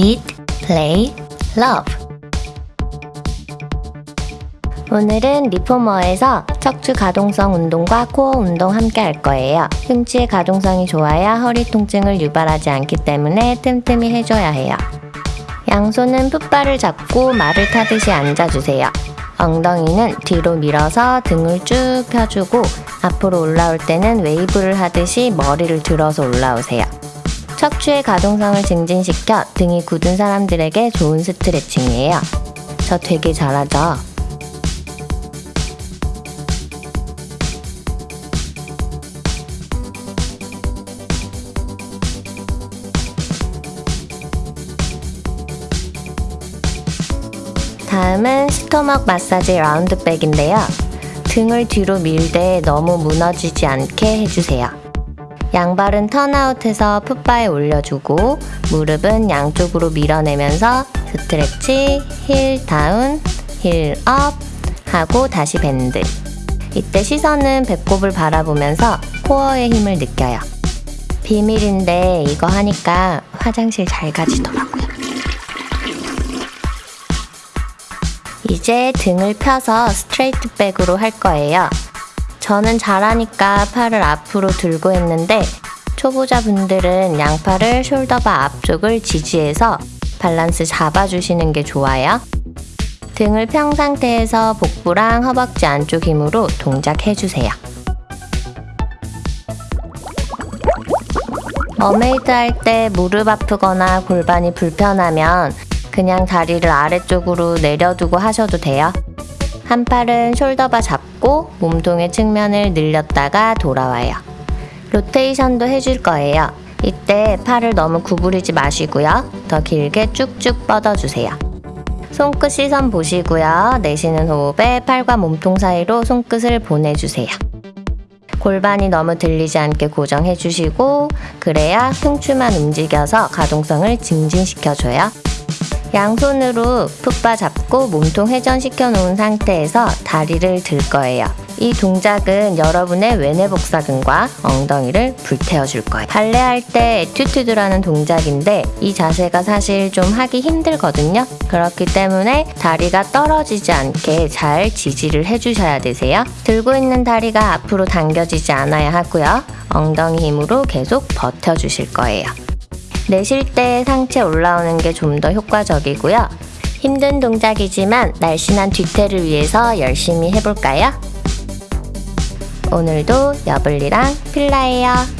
eat, play, love. 오늘은 reformer에서 척추 가동성 운동과 코어 운동 함께 할 거예요. 흉추의 가동성이 좋아야 허리 통증을 유발하지 않기 때문에 틈틈이 해줘야 해요. 양손은 foot bar를 잡고 말을 타듯이 앉아주세요. 엉덩이는 뒤로 밀어서 등을 쭉 펴주고 앞으로 올라올 때는 웨이브를 하듯이 머리를 들어서 올라오세요. 척추의 가동성을 증진시켜 등이 굳은 사람들에게 좋은 스트레칭이에요. 저 되게 잘하죠? 다음은 스토먹 마사지 라운드백인데요. 등을 뒤로 밀 때 너무 무너지지 않게 해주세요. 양발은 턴아웃해서 풋바에 올려주고 무릎은 양쪽으로 밀어내면서 stretch, heel down, heel up 하고 다시 bend. 이때 시선은 배꼽을 바라보면서 코어의 힘을 느껴요. 비밀인데 이거 하니까 화장실 잘 가지더라고요. 이제 등을 펴서 straight back으로 할 거예요. 저는 잘하니까 팔을 앞으로 들고 했는데 초보자분들은 양팔을 shoulder bar 앞쪽을 지지해서 밸런스 잡아주시는 게 좋아요. 등을 편 상태에서 복부랑 허벅지 안쪽 힘으로 동작해주세요. mermaid 할 때 무릎 아프거나 골반이 불편하면 그냥 다리를 아래쪽으로 내려두고 하셔도 돼요. 한 팔은 숄더바 잡고 몸통의 측면을 늘렸다가 돌아와요. 로테이션도 해줄 거예요. 이때 팔을 너무 구부리지 마시고요. 더 길게 쭉쭉 뻗어주세요. 손끝 시선 보시고요. 내쉬는 호흡에 팔과 몸통 사이로 손끝을 보내주세요. 골반이 너무 들리지 않게 고정해주시고 그래야 흉추만 움직여서 가동성을 증진시켜줘요. 양손으로 풋바 잡고 몸통 회전시켜 놓은 상태에서 다리를 들 거예요. 이 동작은 여러분의 외내 복사근과 엉덩이를 불태워 줄 거예요. 발레할 때 에튜튜드라는 동작인데 이 자세가 사실 좀 하기 힘들거든요. 그렇기 때문에 다리가 떨어지지 않게 잘 지지를 해주셔야 되세요. 들고 있는 다리가 앞으로 당겨지지 않아야 하고요. 엉덩이 힘으로 계속 버텨주실 거예요. 내쉴 때 상체 올라오는 게 좀 더 효과적이고요. 힘든 동작이지만 날씬한 뒤태를 위해서 열심히 해볼까요? 오늘도 여블리랑 필라예요.